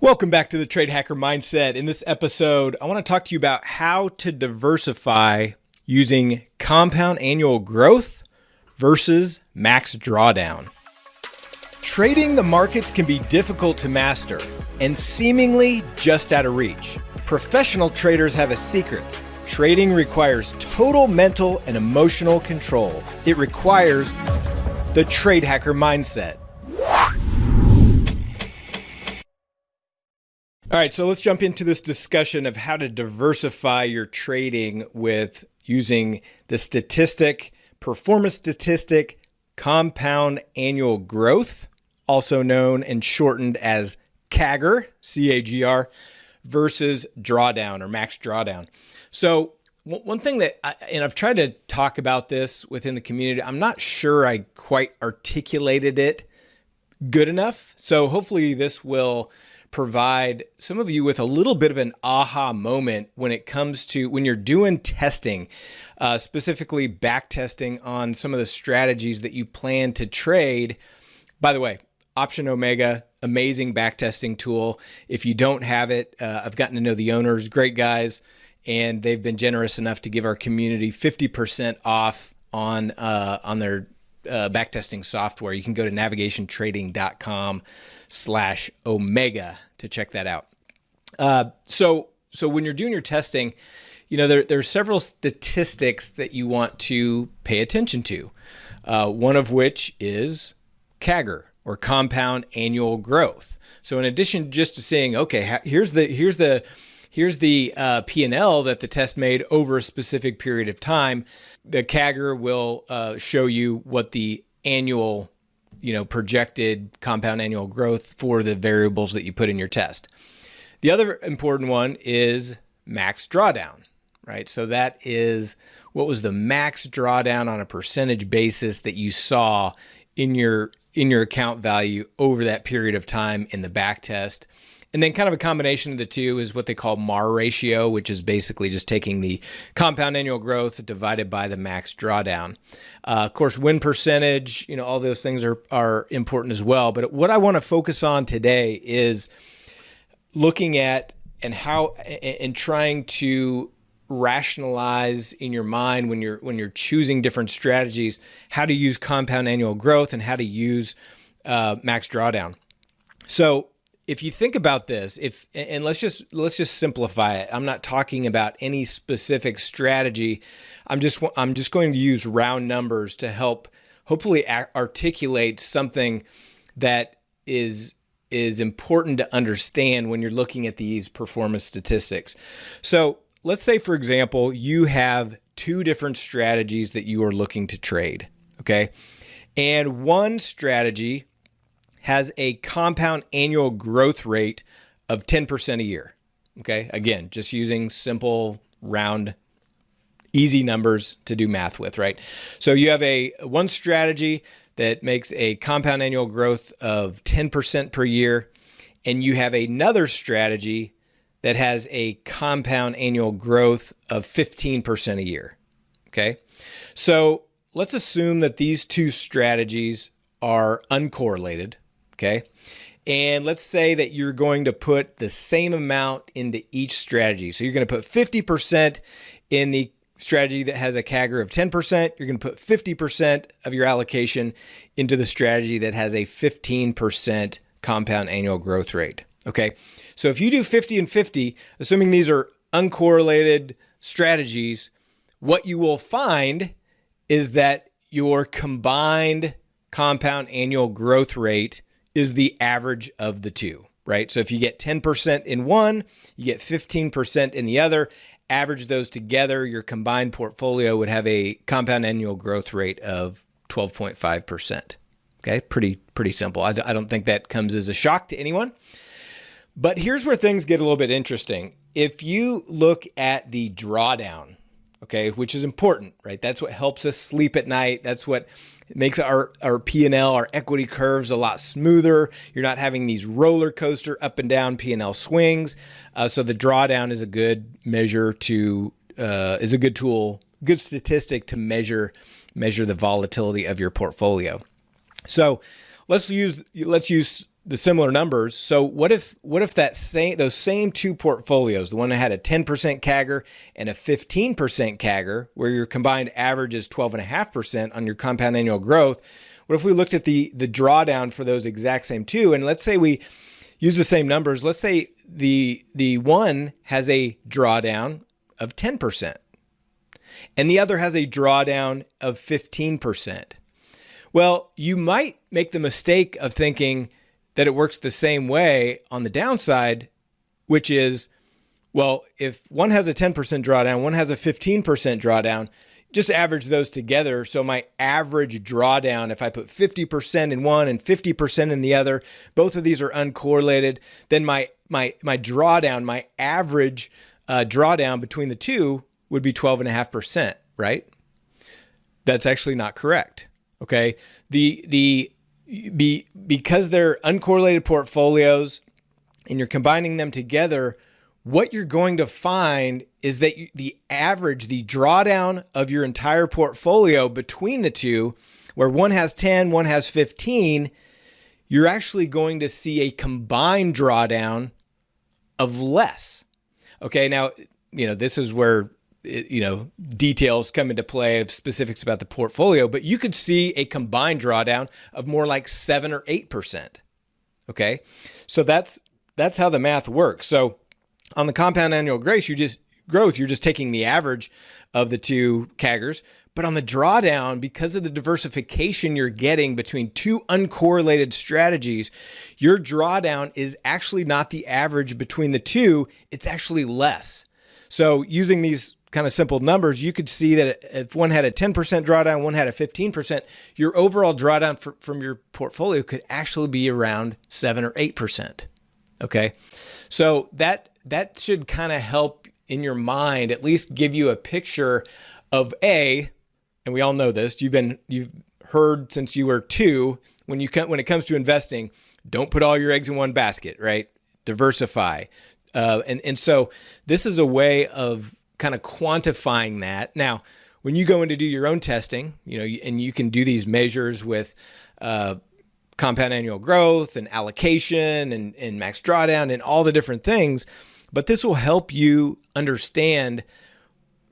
Welcome back to the Trade Hacker Mindset. In this episode, I want to talk to you about how to diversify using compound annual growth versus max drawdown. Trading the markets can be difficult to master and seemingly just out of reach. Professional traders have a secret. Trading requires total mental and emotional control. It requires the Trade Hacker Mindset. All right, so let's jump into this discussion of how to diversify your trading with using the statistic, performance statistic, compound annual growth, also known and shortened as CAGR, C A G R, versus drawdown or max drawdown. So, one thing that, I, and I've tried to talk about this within the community, I'm not sure I quite articulated it good enough. So, hopefully, this will provide some of you with a little bit of an aha moment when it comes to when you're doing testing, uh, specifically back testing on some of the strategies that you plan to trade. By the way, Option Omega, amazing backtesting tool. If you don't have it, uh, I've gotten to know the owners, great guys, and they've been generous enough to give our community 50% off on uh, on their uh, backtesting software. You can go to navigationtrading.com slash omega to check that out. Uh, so, so when you're doing your testing, you know, there, there are several statistics that you want to pay attention to. Uh, one of which is CAGR or compound annual growth. So in addition just to saying, okay, here's the, here's the, here's the uh, P&L that the test made over a specific period of time, the CAGR will uh, show you what the annual you know, projected compound annual growth for the variables that you put in your test. The other important one is max drawdown, right? So that is what was the max drawdown on a percentage basis that you saw in your in your account value over that period of time in the back test. And then kind of a combination of the two is what they call MAR ratio, which is basically just taking the compound annual growth divided by the max drawdown. Uh, of course, win percentage, you know, all those things are, are important as well. But what I want to focus on today is looking at and how and trying to rationalize in your mind when you're when you're choosing different strategies how to use compound annual growth and how to use uh, max drawdown. So if you think about this, if and let's just let's just simplify it. I'm not talking about any specific strategy. I'm just I'm just going to use round numbers to help hopefully articulate something that is is important to understand when you're looking at these performance statistics. So, let's say for example, you have two different strategies that you are looking to trade, okay? And one strategy has a compound annual growth rate of 10% a year. Okay, again, just using simple, round, easy numbers to do math with, right? So you have a one strategy that makes a compound annual growth of 10% per year, and you have another strategy that has a compound annual growth of 15% a year. Okay, so let's assume that these two strategies are uncorrelated. Okay. And let's say that you're going to put the same amount into each strategy. So you're going to put 50% in the strategy that has a CAGR of 10%. You're going to put 50% of your allocation into the strategy that has a 15% compound annual growth rate. Okay. So if you do 50 and 50, assuming these are uncorrelated strategies, what you will find is that your combined compound annual growth rate is the average of the two, right? So if you get 10% in one, you get 15% in the other, average those together, your combined portfolio would have a compound annual growth rate of 12.5%. Okay, pretty pretty simple. I, I don't think that comes as a shock to anyone. But here's where things get a little bit interesting. If you look at the drawdown, okay, which is important, right? That's what helps us sleep at night. That's what makes our, our P&L, our equity curves a lot smoother. You're not having these roller coaster up and down P&L swings. Uh, so the drawdown is a good measure to, uh, is a good tool, good statistic to measure, measure the volatility of your portfolio. So let's use, let's use the similar numbers. So what if what if that same those same two portfolios, the one that had a 10% CAGR and a 15% CAGR, where your combined average is 12.5% on your compound annual growth, what if we looked at the the drawdown for those exact same two and let's say we use the same numbers. Let's say the the one has a drawdown of 10% and the other has a drawdown of 15%. Well, you might make the mistake of thinking that it works the same way on the downside, which is, well, if one has a 10% drawdown, one has a 15% drawdown, just average those together. So my average drawdown, if I put 50% in one and 50% in the other, both of these are uncorrelated, then my my my drawdown, my average uh, drawdown between the two would be 12.5%, right? That's actually not correct. Okay. The the be because they're uncorrelated portfolios and you're combining them together, what you're going to find is that the average, the drawdown of your entire portfolio between the two, where one has 10, one has 15, you're actually going to see a combined drawdown of less. Okay, now, you know, this is where you know details come into play of specifics about the portfolio but you could see a combined drawdown of more like 7 or 8% okay? So that's that's how the math works. So on the compound annual growth you just growth you're just taking the average of the two CAGRs but on the drawdown because of the diversification you're getting between two uncorrelated strategies your drawdown is actually not the average between the two it's actually less. So using these kind of simple numbers, you could see that if one had a 10% drawdown, one had a 15%, your overall drawdown for, from your portfolio could actually be around 7 or 8%. Okay? So that that should kind of help in your mind at least give you a picture of a and we all know this, you've been you've heard since you were 2 when you when it comes to investing, don't put all your eggs in one basket, right? Diversify. Uh, and and so this is a way of kind of quantifying that. Now, when you go in to do your own testing, you know, and you can do these measures with uh, compound annual growth and allocation and, and max drawdown and all the different things, but this will help you understand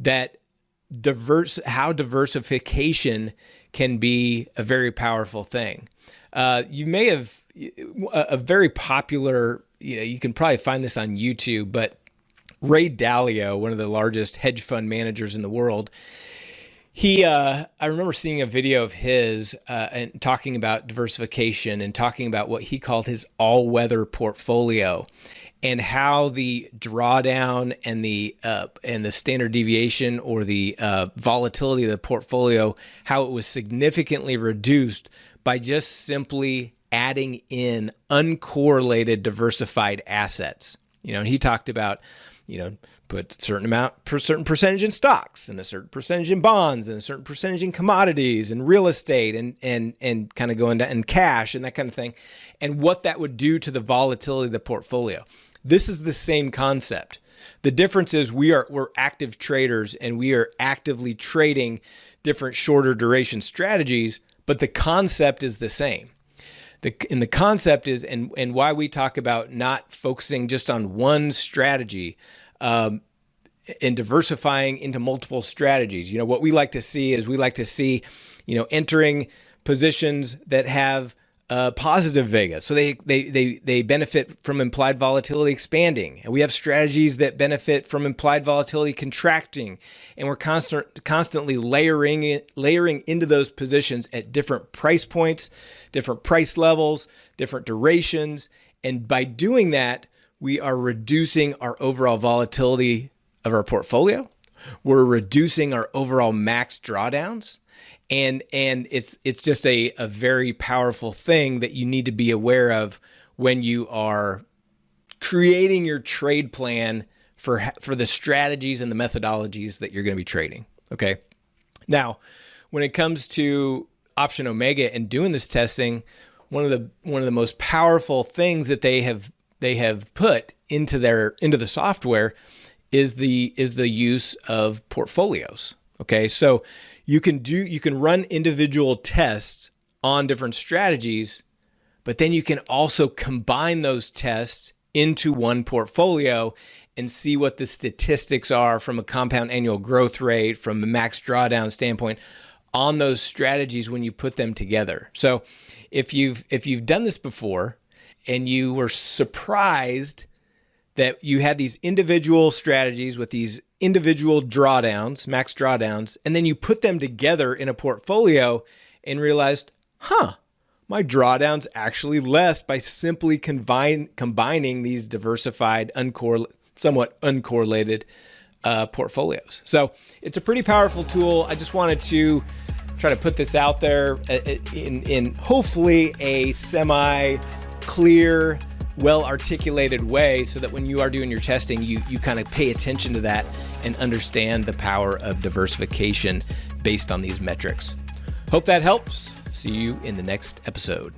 that diverse how diversification can be a very powerful thing. Uh, you may have a, a very popular, you know, you can probably find this on YouTube, but Ray Dalio, one of the largest hedge fund managers in the world, he, uh, I remember seeing a video of his uh, and talking about diversification and talking about what he called his all-weather portfolio, and how the drawdown and the uh, and the standard deviation or the uh, volatility of the portfolio, how it was significantly reduced by just simply adding in uncorrelated diversified assets. You know, and he talked about you know, put a certain amount, per certain percentage in stocks and a certain percentage in bonds and a certain percentage in commodities and real estate and and and kind of go into and cash and that kind of thing, and what that would do to the volatility of the portfolio. This is the same concept. The difference is we are we're active traders and we are actively trading different shorter duration strategies, but the concept is the same the and the concept is and and why we talk about not focusing just on one strategy um, and diversifying into multiple strategies. You know what we like to see is we like to see you know entering positions that have uh, positive vega. So they, they, they, they benefit from implied volatility expanding. And we have strategies that benefit from implied volatility contracting. And we're constant, constantly layering, it, layering into those positions at different price points, different price levels, different durations. And by doing that, we are reducing our overall volatility of our portfolio. We're reducing our overall max drawdowns and and it's it's just a, a very powerful thing that you need to be aware of when you are creating your trade plan for for the strategies and the methodologies that you're going to be trading okay now when it comes to option omega and doing this testing one of the one of the most powerful things that they have they have put into their into the software is the is the use of portfolios okay so you can do you can run individual tests on different strategies but then you can also combine those tests into one portfolio and see what the statistics are from a compound annual growth rate, from a max drawdown standpoint on those strategies when you put them together. So if you've if you've done this before and you were surprised that you had these individual strategies with these individual drawdowns, max drawdowns, and then you put them together in a portfolio and realized, huh, my drawdown's actually less by simply combine, combining these diversified, somewhat uncorrelated uh, portfolios. So it's a pretty powerful tool. I just wanted to try to put this out there uh, uh, in, in hopefully a semi clear, well articulated way so that when you are doing your testing, you, you kind of pay attention to that and understand the power of diversification based on these metrics. Hope that helps. See you in the next episode.